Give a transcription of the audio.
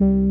Música